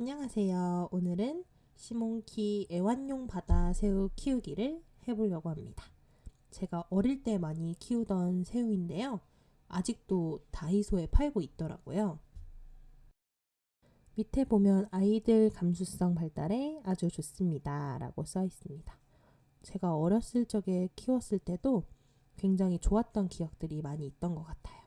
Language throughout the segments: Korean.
안녕하세요. 오늘은 시몬키 애완용 바다 새우 키우기를 해보려고 합니다. 제가 어릴 때 많이 키우던 새우인데요. 아직도 다이소에 팔고 있더라고요. 밑에 보면 아이들 감수성 발달에 아주 좋습니다. 라고 써 있습니다. 제가 어렸을 적에 키웠을 때도 굉장히 좋았던 기억들이 많이 있던 것 같아요.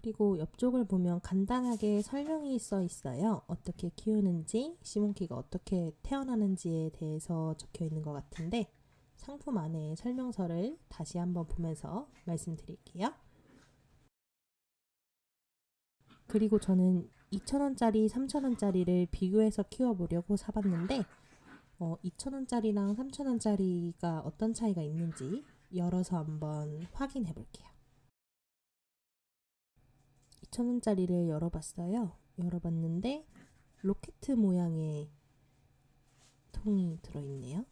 그리고 옆쪽을 보면 간단하게 설명이 써 있어요. 어떻게 키우는지, 시몬키가 어떻게 태어나는지에 대해서 적혀 있는 것 같은데 상품 안에 설명서를 다시 한번 보면서 말씀드릴게요. 그리고 저는 2,000원짜리, 3,000원짜리를 비교해서 키워보려고 사봤는데 어, 2,000원짜리랑 3,000원짜리가 어떤 차이가 있는지 열어서 한번 확인해 볼게요. 2,000원짜리를 열어봤어요. 열어봤는데 로켓 모양의 통이 들어있네요.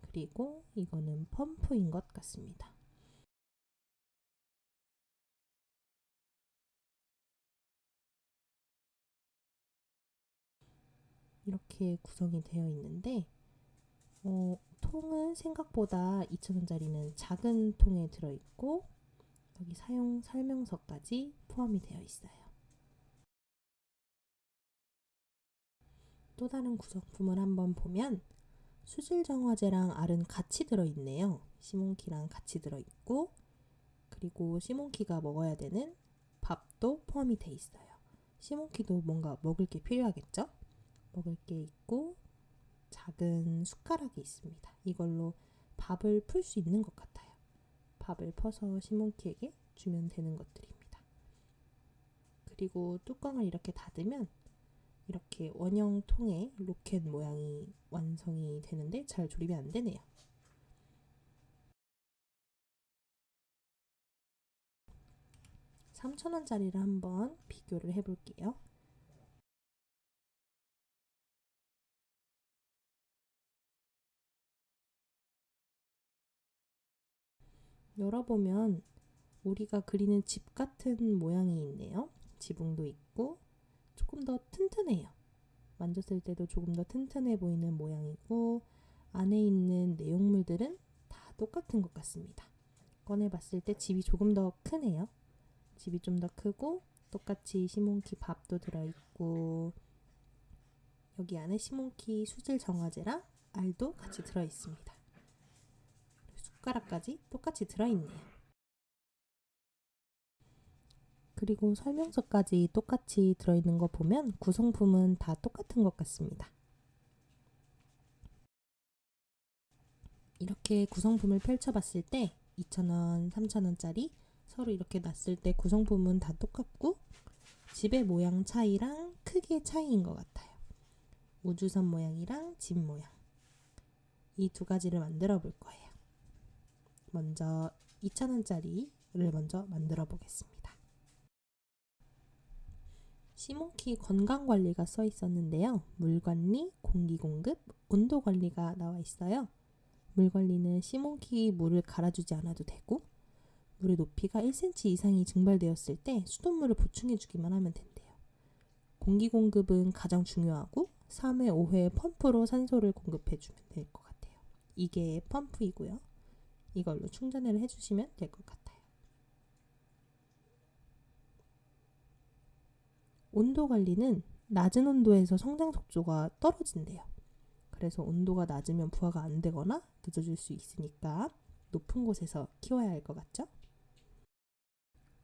그리고 이거는 펌프인 것 같습니다. 이렇게 구성이 되어 있는데 어, 통은 생각보다 2,000원짜리는 작은 통에 들어있고 여기 사용 설명서까지 포함이 되어 있어요. 또 다른 구성품을 한번 보면 수질 정화제랑 알은 같이 들어있네요. 시몬키랑 같이 들어있고 그리고 시몬키가 먹어야 되는 밥도 포함이 돼 있어요. 시몬키도 뭔가 먹을 게 필요하겠죠? 먹을 게 있고 작은 숟가락이 있습니다. 이걸로 밥을 풀 수 있는 것 같아요. 밥을 퍼서 시몬키에게 주면 되는 것들입니다. 그리고 뚜껑을 이렇게 닫으면 이렇게 원형 통의 로켓 모양이 완성이 되는데 잘 조립이 안 되네요. (3,000원짜리를) 한번 비교를 해볼게요. 열어보면 우리가 그리는 집 같은 모양이 있네요. 지붕도 있고 조금 더 튼튼해요. 만졌을 때도 조금 더 튼튼해 보이는 모양이고 안에 있는 내용물들은 다 똑같은 것 같습니다. 꺼내봤을 때 집이 조금 더 크네요. 집이 좀 더 크고 똑같이 시몬키 밥도 들어있고 여기 안에 시몬키 수질 정화제랑 알도 같이 들어있습니다. 숟가락까지 똑같이 들어있네요. 그리고 설명서까지 똑같이 들어있는 거 보면 구성품은 다 똑같은 것 같습니다. 이렇게 구성품을 펼쳐봤을 때 2,000원, 3,000원짜리 서로 이렇게 놨을 때 구성품은 다 똑같고 집의 모양 차이랑 크기의 차이인 것 같아요. 우주선 모양이랑 집 모양 이 두 가지를 만들어 볼 거예요. 먼저 2,000원짜리를 먼저 만들어 보겠습니다. 시몬키 건강관리가 써 있었는데요. 물관리, 공기공급, 온도관리가 나와 있어요. 물관리는 시몬키 물을 갈아주지 않아도 되고 물의 높이가 1cm 이상이 증발되었을 때 수돗물을 보충해주기만 하면 된대요. 공기공급은 가장 중요하고 3회, 5회 펌프로 산소를 공급해주면 될 것 같아요. 이게 펌프이고요. 이걸로 충전을 해주시면 될 것 같아요. 온도 관리는 낮은 온도에서 성장 속도가 떨어진대요. 그래서 온도가 낮으면 부화가 안 되거나 늦어질 수 있으니까 높은 곳에서 키워야 할 것 같죠?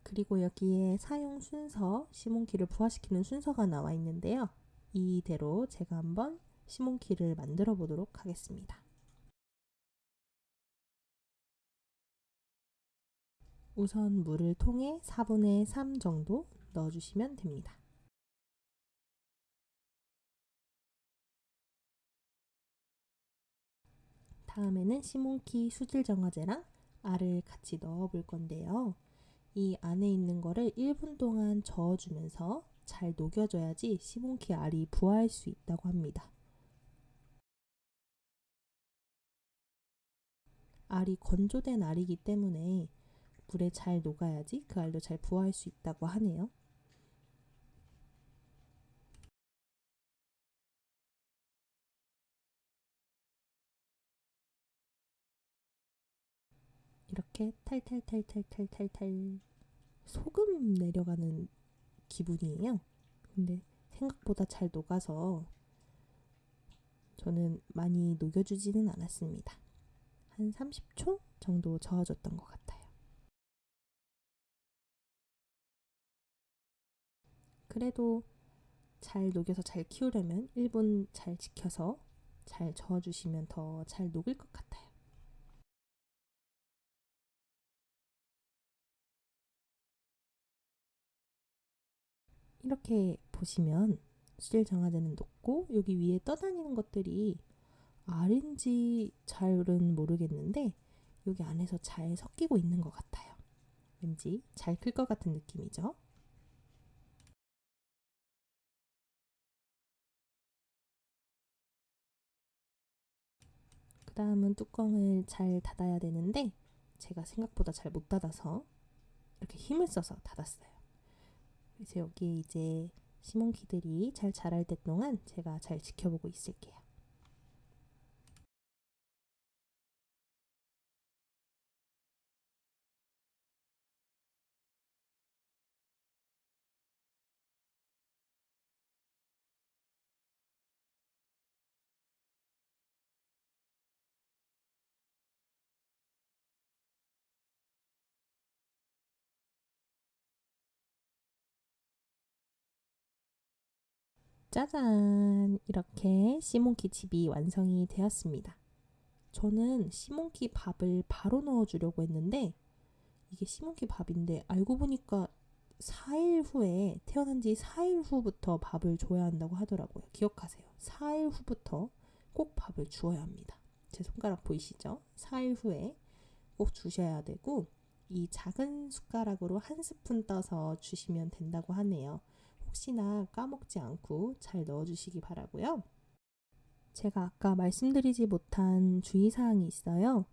그리고 여기에 사용 순서, 시몬키를 부화시키는 순서가 나와 있는데요. 이대로 제가 한번 시몬키를 만들어 보도록 하겠습니다. 우선 물을 통에 4분의 3 정도 넣어주시면 됩니다. 다음에는 시몬키 수질 정화제랑 알을 같이 넣어 볼 건데요. 이 안에 있는 거를 1분 동안 저어주면서 잘 녹여줘야지 시몬키 알이 부화할 수 있다고 합니다. 알이 건조된 알이기 때문에 물에 잘 녹아야지 그 알도 잘 부화할 수 있다고 하네요. 이렇게 탈탈탈탈탈탈탈 소금 내려가는 기분이에요. 근데 생각보다 잘 녹아서 저는 많이 녹여주지는 않았습니다. 한 30초 정도 저어줬던 것 같아요. 그래도 잘 녹여서 잘 키우려면 1분 잘 지켜서 잘 저어주시면 더 잘 녹을 것 같아요. 이렇게 보시면 수질 정화제는 녹고 여기 위에 떠다니는 것들이 알인지 잘은 모르겠는데 여기 안에서 잘 섞이고 있는 것 같아요. 왠지 잘 클 것 같은 느낌이죠. 다음은 뚜껑을 잘 닫아야 되는데 제가 생각보다 잘 못 닫아서 이렇게 힘을 써서 닫았어요. 그래서 여기에 이제 시몬키들이 잘 자랄 때 동안 제가 잘 지켜보고 있을게요. 짜잔! 이렇게 시몬키 집이 완성이 되었습니다. 저는 시몬키 밥을 바로 넣어주려고 했는데 이게 시몬키 밥인데 알고 보니까 4일 후에 태어난 지 4일 후부터 밥을 줘야 한다고 하더라고요. 기억하세요. 4일 후부터 꼭 밥을 주어야 합니다. 제 손가락 보이시죠? 4일 후에 꼭 주셔야 되고 이 작은 숟가락으로 한 스푼 떠서 주시면 된다고 하네요. 혹시나 까먹지 않고 잘 넣어주시기 바라고요. 제가 아까 말씀드리지 못한 주의사항이 있어요.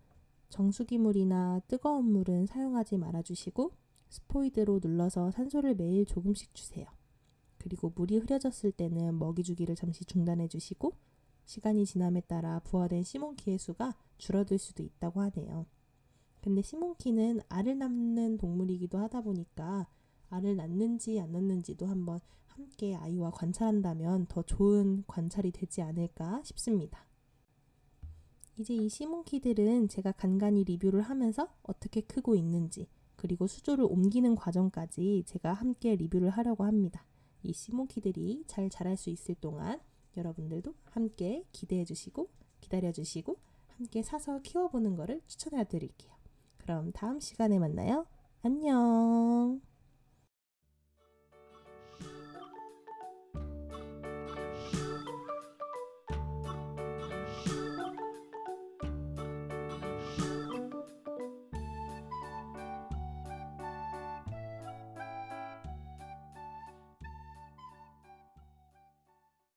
정수기물이나 뜨거운 물은 사용하지 말아주시고 스포이드로 눌러서 산소를 매일 조금씩 주세요. 그리고 물이 흐려졌을 때는 먹이 주기를 잠시 중단해 주시고 시간이 지남에 따라 부화된 시몬키의 수가 줄어들 수도 있다고 하네요. 근데 시몬키는 알을 낳는 동물이기도 하다 보니까 알을 낳는지 안 낳는지도 한번 함께 아이와 관찰한다면 더 좋은 관찰이 되지 않을까 싶습니다. 이제 이 시몬키들은 제가 간간히 리뷰를 하면서 어떻게 크고 있는지 그리고 수조를 옮기는 과정까지 제가 함께 리뷰를 하려고 합니다. 이 시몬키들이 잘 자랄 수 있을 동안 여러분들도 함께 기대해 주시고 기다려 주시고 함께 사서 키워보는 것을 추천해 드릴게요. 그럼 다음 시간에 만나요. 안녕.